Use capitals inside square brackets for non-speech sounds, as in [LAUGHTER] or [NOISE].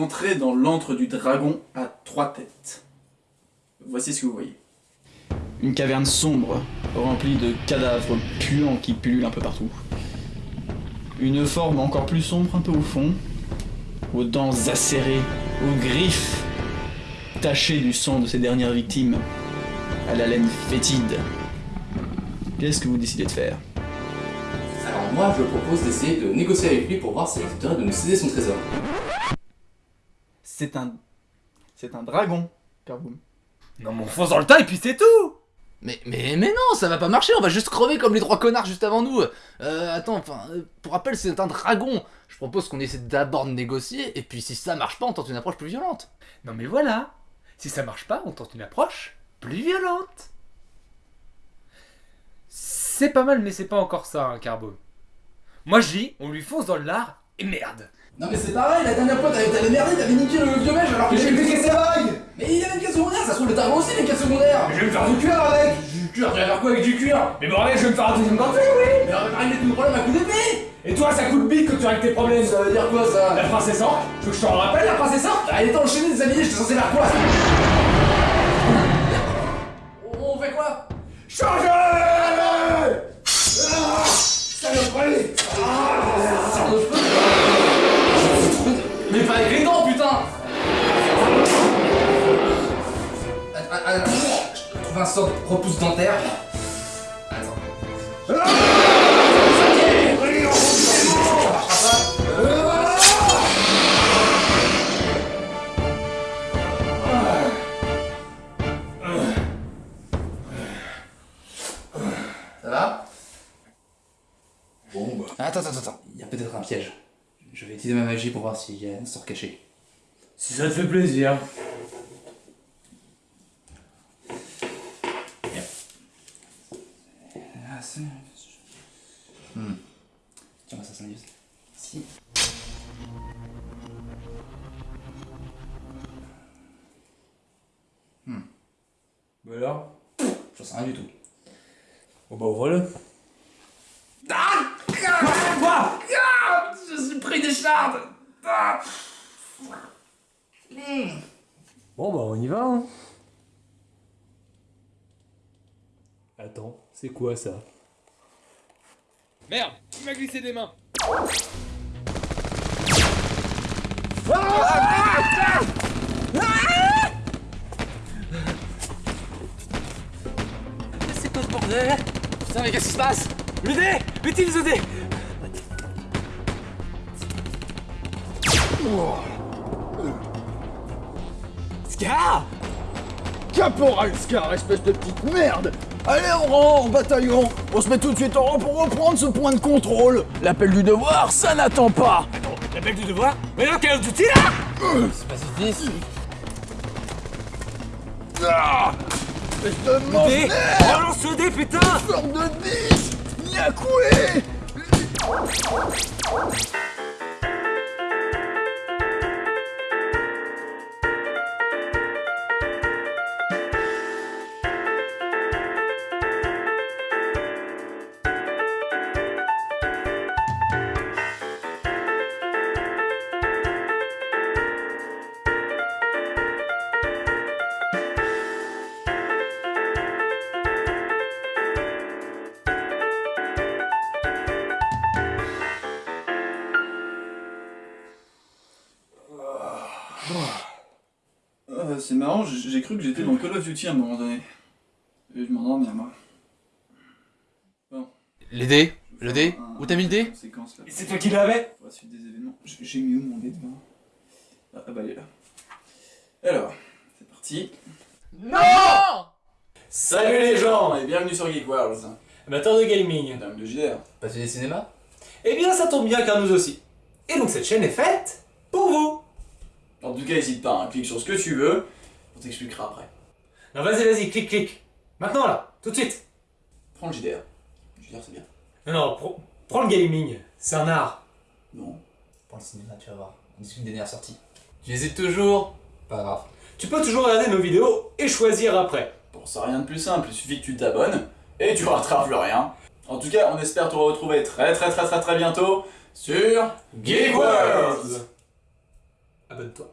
entrez dans l'antre du dragon à trois têtes. Voici ce que vous voyez. Une caverne sombre, remplie de cadavres puants qui pullulent un peu partout. Une forme encore plus sombre un peu au fond, aux dents acérées, aux griffes tachées du sang de ses dernières victimes, à la laine fétide. Qu'est-ce que vous décidez de faire? Alors moi, je propose d'essayer de négocier avec lui pour voir s'il accepterait de nous céder son trésor. C'est un... C'est un dragon, Carboum. Non mais on fonce dans le tas et puis c'est tout Mais, mais, mais non, ça va pas marcher, on va juste crever comme les trois connards juste avant nous. Euh, attends, enfin, euh, pour rappel, c'est un dragon. Je propose qu'on essaie d'abord de négocier, et puis si ça marche pas, on tente une approche plus violente. Non mais voilà Si ça marche pas, on tente une approche plus violente C'est pas mal mais c'est pas encore ça, hein, Carbo. Moi je dis, on lui fonce dans le lard, et merde. Non mais c'est pareil, la dernière fois t'avais merdé, t'avais niqué le vieux mèche alors que j'ai Qu'est-ce que c'est vague Mais il avait une quête secondaire, ça se trouve le dragon aussi a une quête secondaire. Je vais me faire du cuir avec. Du cuir, tu vas faire quoi avec du cuir? Mais bordel, je vais me faire un deuxième partie, oui Mais on va pas régler tous nos problèmes à coup d'épée. Et toi, ça coûte bite que tu règles tes problèmes. Ça veut dire quoi ça? La princesse Orque? Tu veux que je t'en rappelle, la princesse Orque? Ah, il était enchaîné des habillés, j'étais censé faire quoi? [LAUGHS] On on fait quoi? Changez je trouve un sort de repousse dentaire. Attends. Ça va? Bon bah. Attends, attends, attends. Il y a peut-être un piège. Je vais utiliser ma magie pour voir s'il y a un sort caché. Si ça te fait plaisir. Ah, c'est... Hmm. Si. Hmm. Bah alors? J'en sais rien du tout. Bon bah ouvre-le. Ah Quoi ah Je suis pris des chardes ah Hmm. Bon bah on y va hein. Attends, c'est quoi ça? Merde Il m'a glissé des mains? C'est quoi ce bordel Putain, mais qu'est-ce qui se passe Le dé Utilise le dé Scar Caporal Scar, espèce de petite merde Allez, on rend en bataillon On se met tout de suite en rang pour reprendre ce point de contrôle. L'appel du devoir, ça n'attend pas. L'appel du devoir Mais non, quel outil là C'est pacifiste Ah Espèce de monstre Dé Relance le dé, putain Fleur de 10 Yakoué Euh, c'est marrant, j'ai cru que j'étais dans Call of Duty à un moment donné. Et je m'endormir moi. Les dés Le dé Où t'as mis le dé Séquence là. Et c'est toi qui l'avais Pour la suite des événements. J'ai mis où mon dé devant ah, ah bah il est là. Alors, c'est parti. Non Salut les gens Et bienvenue sur Geek Worlds. Amateurs de gaming Madame de JDR. Passionné de cinéma Eh bien ça tombe bien car nous aussi. Et donc cette chaîne est faite tout cas, n'hésite pas, hein, clique sur ce que tu veux. On t'expliquera après. Non vas-y, vas-y, clique, clique. Maintenant là, tout de suite. Prends le JDR. JDR c'est bien. Non, non, prends le gaming, c'est un art. Non. Prends le cinéma, tu vas voir. On discute des dernières sorties. Tu hésites toujours? Pas grave. Tu peux toujours regarder nos vidéos et choisir après. Bon, c'est rien de plus simple, il suffit que tu t'abonnes et tu rateras plus rien. En tout cas, on espère te retrouver très très très très très bientôt sur Geek Worlds. Abonne-toi.